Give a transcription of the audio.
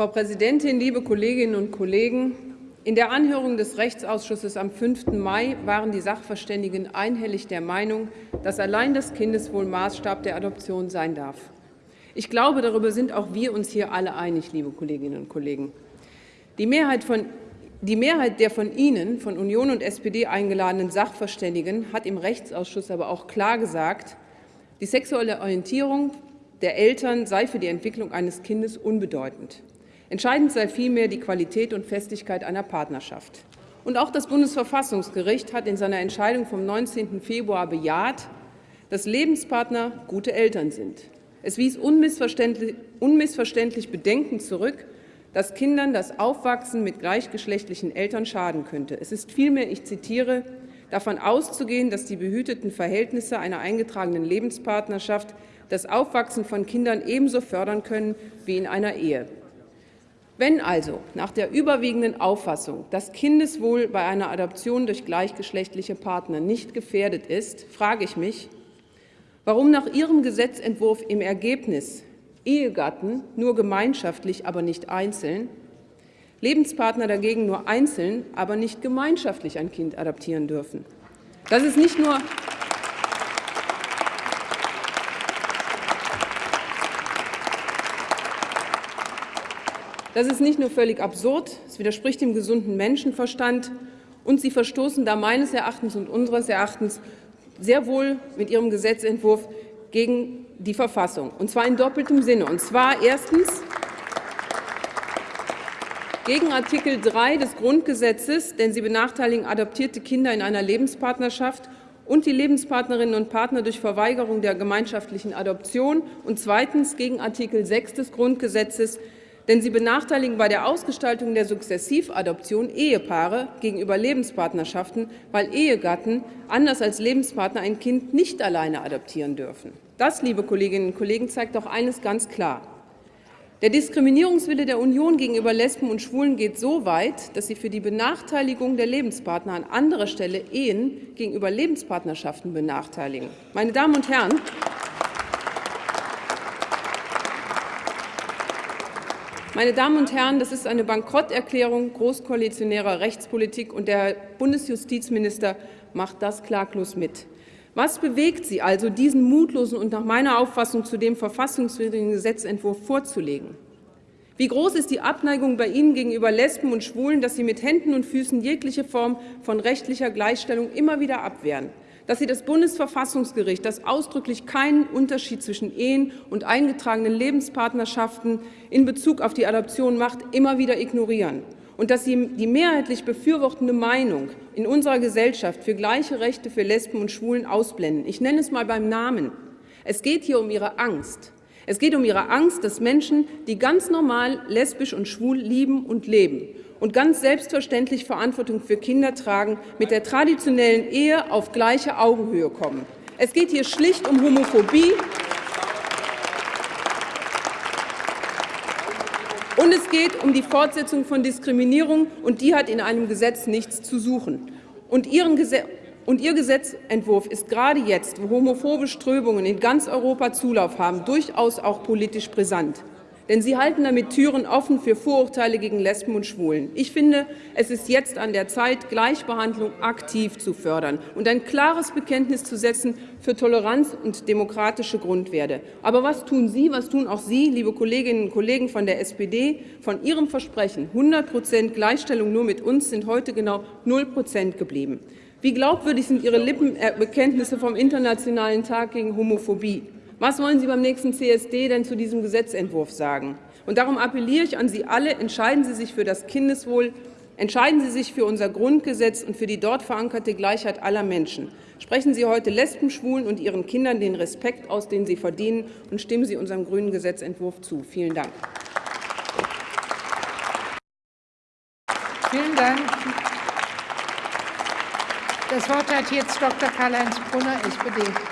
Frau Präsidentin, liebe Kolleginnen und Kollegen! In der Anhörung des Rechtsausschusses am 5. Mai waren die Sachverständigen einhellig der Meinung, dass allein das Kindeswohl Maßstab der Adoption sein darf. Ich glaube, darüber sind auch wir uns hier alle einig, liebe Kolleginnen und Kollegen. Die Mehrheit, von, die Mehrheit der von Ihnen, von Union und SPD eingeladenen Sachverständigen, hat im Rechtsausschuss aber auch klar gesagt, die sexuelle Orientierung der Eltern sei für die Entwicklung eines Kindes unbedeutend. Entscheidend sei vielmehr die Qualität und Festigkeit einer Partnerschaft. Und auch das Bundesverfassungsgericht hat in seiner Entscheidung vom 19. Februar bejaht, dass Lebenspartner gute Eltern sind. Es wies unmissverständlich, unmissverständlich Bedenken zurück, dass Kindern das Aufwachsen mit gleichgeschlechtlichen Eltern schaden könnte. Es ist vielmehr, ich zitiere, davon auszugehen, dass die behüteten Verhältnisse einer eingetragenen Lebenspartnerschaft das Aufwachsen von Kindern ebenso fördern können wie in einer Ehe. Wenn also nach der überwiegenden Auffassung das Kindeswohl bei einer Adoption durch gleichgeschlechtliche Partner nicht gefährdet ist, frage ich mich, warum nach Ihrem Gesetzentwurf im Ergebnis Ehegatten nur gemeinschaftlich, aber nicht einzeln, Lebenspartner dagegen nur einzeln, aber nicht gemeinschaftlich ein Kind adoptieren dürfen. Das ist nicht nur Das ist nicht nur völlig absurd, es widerspricht dem gesunden Menschenverstand, und Sie verstoßen da meines Erachtens und unseres Erachtens sehr wohl mit Ihrem Gesetzentwurf gegen die Verfassung, und zwar in doppeltem Sinne. Und zwar erstens gegen Artikel 3 des Grundgesetzes, denn sie benachteiligen adoptierte Kinder in einer Lebenspartnerschaft und die Lebenspartnerinnen und Partner durch Verweigerung der gemeinschaftlichen Adoption und zweitens gegen Artikel 6 des Grundgesetzes, denn sie benachteiligen bei der Ausgestaltung der Sukzessivadoption Ehepaare gegenüber Lebenspartnerschaften, weil Ehegatten anders als Lebenspartner ein Kind nicht alleine adoptieren dürfen. Das, liebe Kolleginnen und Kollegen, zeigt doch eines ganz klar. Der Diskriminierungswille der Union gegenüber Lesben und Schwulen geht so weit, dass sie für die Benachteiligung der Lebenspartner an anderer Stelle Ehen gegenüber Lebenspartnerschaften benachteiligen. Meine Damen und Herren, Meine Damen und Herren, das ist eine Bankrotterklärung großkoalitionärer Rechtspolitik, und der Bundesjustizminister macht das klaglos mit. Was bewegt Sie also, diesen mutlosen und nach meiner Auffassung zudem verfassungswidrigen Gesetzentwurf vorzulegen? Wie groß ist die Abneigung bei Ihnen gegenüber Lesben und Schwulen, dass Sie mit Händen und Füßen jegliche Form von rechtlicher Gleichstellung immer wieder abwehren? Dass Sie das Bundesverfassungsgericht, das ausdrücklich keinen Unterschied zwischen Ehen und eingetragenen Lebenspartnerschaften in Bezug auf die Adoption macht, immer wieder ignorieren und dass Sie die mehrheitlich befürwortende Meinung in unserer Gesellschaft für gleiche Rechte für Lesben und Schwulen ausblenden. Ich nenne es mal beim Namen. Es geht hier um Ihre Angst. Es geht um Ihre Angst, dass Menschen, die ganz normal lesbisch und schwul lieben und leben und ganz selbstverständlich Verantwortung für Kinder tragen, mit der traditionellen Ehe auf gleiche Augenhöhe kommen. Es geht hier schlicht um Homophobie und es geht um die Fortsetzung von Diskriminierung, und die hat in einem Gesetz nichts zu suchen. Und Gesetz und Ihr Gesetzentwurf ist gerade jetzt, wo homophobe Strömungen in ganz Europa Zulauf haben, durchaus auch politisch brisant denn Sie halten damit Türen offen für Vorurteile gegen Lesben und Schwulen. Ich finde, es ist jetzt an der Zeit, Gleichbehandlung aktiv zu fördern und ein klares Bekenntnis zu setzen für Toleranz und demokratische Grundwerte. Aber was tun Sie, was tun auch Sie, liebe Kolleginnen und Kollegen von der SPD? Von Ihrem Versprechen 100 Prozent Gleichstellung nur mit uns sind heute genau 0 Prozent geblieben. Wie glaubwürdig sind Ihre Lippenbekenntnisse vom Internationalen Tag gegen Homophobie? Was wollen Sie beim nächsten CSD denn zu diesem Gesetzentwurf sagen? Und darum appelliere ich an Sie alle, entscheiden Sie sich für das Kindeswohl, entscheiden Sie sich für unser Grundgesetz und für die dort verankerte Gleichheit aller Menschen. Sprechen Sie heute Lesben, Schwulen und ihren Kindern den Respekt aus, den sie verdienen, und stimmen Sie unserem grünen Gesetzentwurf zu. Vielen Dank. Vielen Dank. Das Wort hat jetzt Dr. Karl-Heinz Brunner, SPD.